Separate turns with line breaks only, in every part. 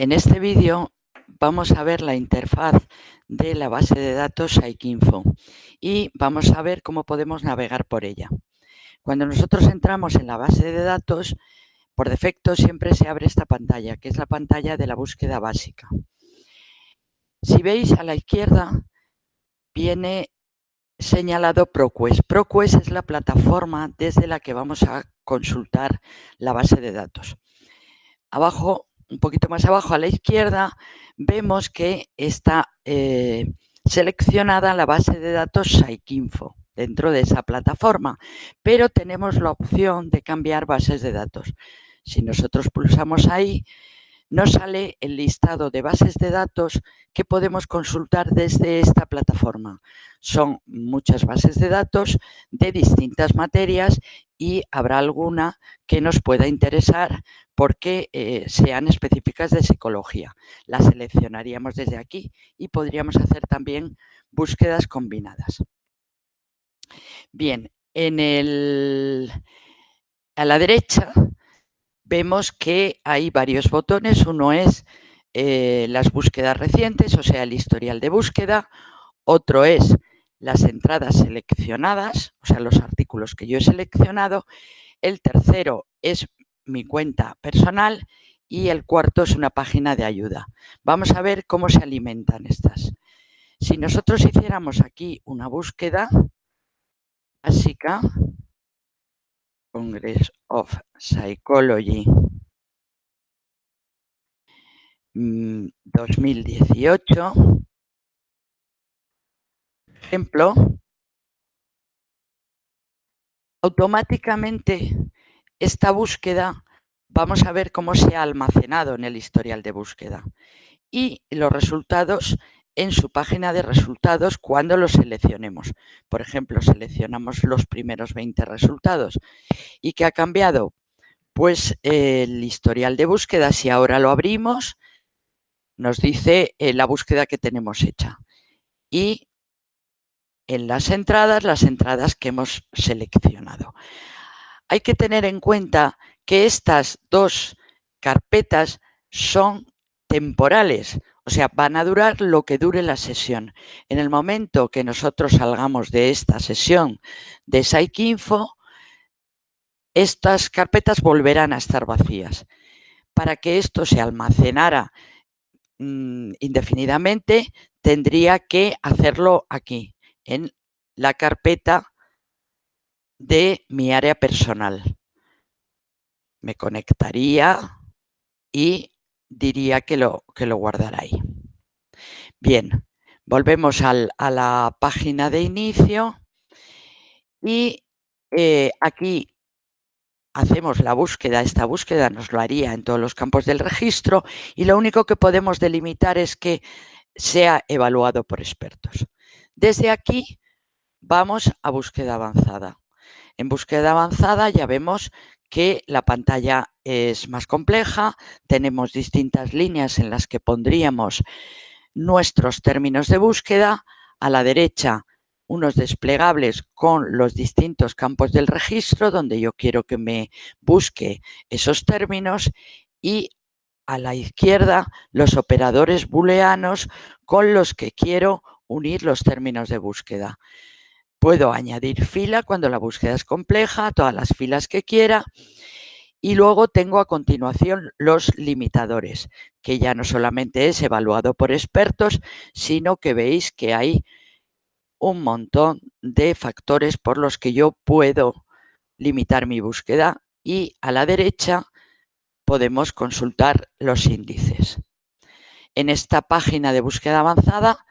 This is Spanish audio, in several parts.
En este vídeo vamos a ver la interfaz de la base de datos Psycinfo y vamos a ver cómo podemos navegar por ella. Cuando nosotros entramos en la base de datos, por defecto siempre se abre esta pantalla, que es la pantalla de la búsqueda básica. Si veis a la izquierda, viene señalado ProQuest. ProQuest es la plataforma desde la que vamos a consultar la base de datos. Abajo un poquito más abajo a la izquierda, vemos que está eh, seleccionada la base de datos Psycinfo dentro de esa plataforma, pero tenemos la opción de cambiar bases de datos. Si nosotros pulsamos ahí, nos sale el listado de bases de datos que podemos consultar desde esta plataforma. Son muchas bases de datos de distintas materias y habrá alguna que nos pueda interesar porque eh, sean específicas de psicología. Las seleccionaríamos desde aquí y podríamos hacer también búsquedas combinadas. Bien, en el, a la derecha vemos que hay varios botones. Uno es eh, las búsquedas recientes, o sea, el historial de búsqueda. Otro es las entradas seleccionadas, o sea, los artículos que yo he seleccionado. El tercero es mi cuenta personal y el cuarto es una página de ayuda. Vamos a ver cómo se alimentan estas. Si nosotros hiciéramos aquí una búsqueda básica, Congress of Psychology 2018, mm, ejemplo, automáticamente esta búsqueda vamos a ver cómo se ha almacenado en el historial de búsqueda y los resultados en su página de resultados cuando los seleccionemos. Por ejemplo, seleccionamos los primeros 20 resultados. ¿Y qué ha cambiado? Pues el historial de búsqueda, si ahora lo abrimos, nos dice eh, la búsqueda que tenemos hecha. Y en las entradas, las entradas que hemos seleccionado. Hay que tener en cuenta que estas dos carpetas son temporales. O sea, van a durar lo que dure la sesión. En el momento que nosotros salgamos de esta sesión de Psycinfo, estas carpetas volverán a estar vacías. Para que esto se almacenara mm, indefinidamente, tendría que hacerlo aquí, en la carpeta de mi área personal. Me conectaría y diría que lo, que lo guardará ahí. Bien, volvemos a la página de inicio y eh, aquí hacemos la búsqueda, esta búsqueda nos lo haría en todos los campos del registro y lo único que podemos delimitar es que sea evaluado por expertos. Desde aquí vamos a búsqueda avanzada. En búsqueda avanzada ya vemos que la pantalla es más compleja, tenemos distintas líneas en las que pondríamos nuestros términos de búsqueda, a la derecha unos desplegables con los distintos campos del registro donde yo quiero que me busque esos términos y a la izquierda los operadores booleanos con los que quiero unir los términos de búsqueda. Puedo añadir fila cuando la búsqueda es compleja, todas las filas que quiera y luego tengo a continuación los limitadores, que ya no solamente es evaluado por expertos, sino que veis que hay un montón de factores por los que yo puedo limitar mi búsqueda y a la derecha podemos consultar los índices. En esta página de búsqueda avanzada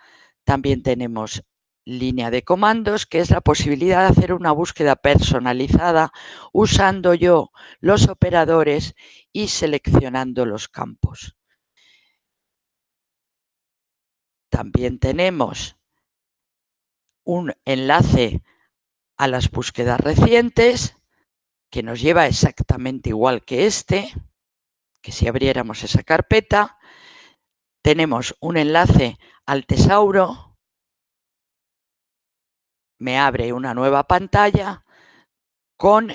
también tenemos línea de comandos, que es la posibilidad de hacer una búsqueda personalizada usando yo los operadores y seleccionando los campos. También tenemos un enlace a las búsquedas recientes que nos lleva exactamente igual que este, que si abriéramos esa carpeta, tenemos un enlace al tesauro me abre una nueva pantalla con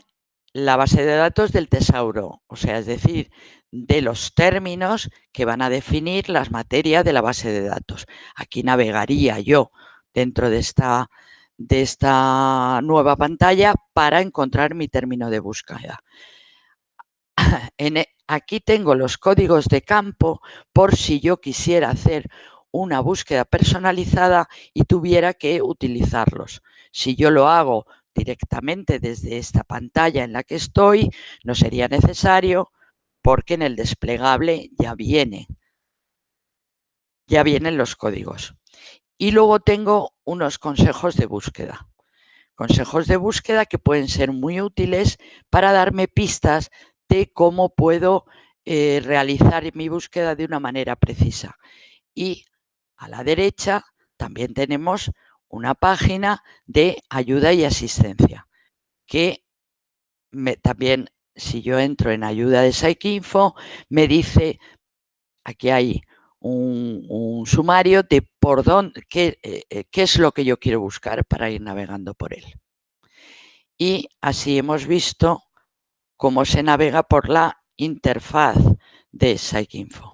la base de datos del tesauro, o sea, es decir, de los términos que van a definir las materias de la base de datos. Aquí navegaría yo dentro de esta, de esta nueva pantalla para encontrar mi término de búsqueda. E, aquí tengo los códigos de campo por si yo quisiera hacer una búsqueda personalizada y tuviera que utilizarlos. Si yo lo hago directamente desde esta pantalla en la que estoy, no sería necesario porque en el desplegable ya viene. Ya vienen los códigos. Y luego tengo unos consejos de búsqueda. Consejos de búsqueda que pueden ser muy útiles para darme pistas de cómo puedo eh, realizar mi búsqueda de una manera precisa. Y a la derecha también tenemos una página de ayuda y asistencia que también si yo entro en ayuda de PsycInfo, me dice, aquí hay un, sumario de por dónde, qué, eh, eh, qué es lo que yo quiero buscar para ir navegando por él. Y así hemos visto cómo se navega por la interfaz de PsycInfo.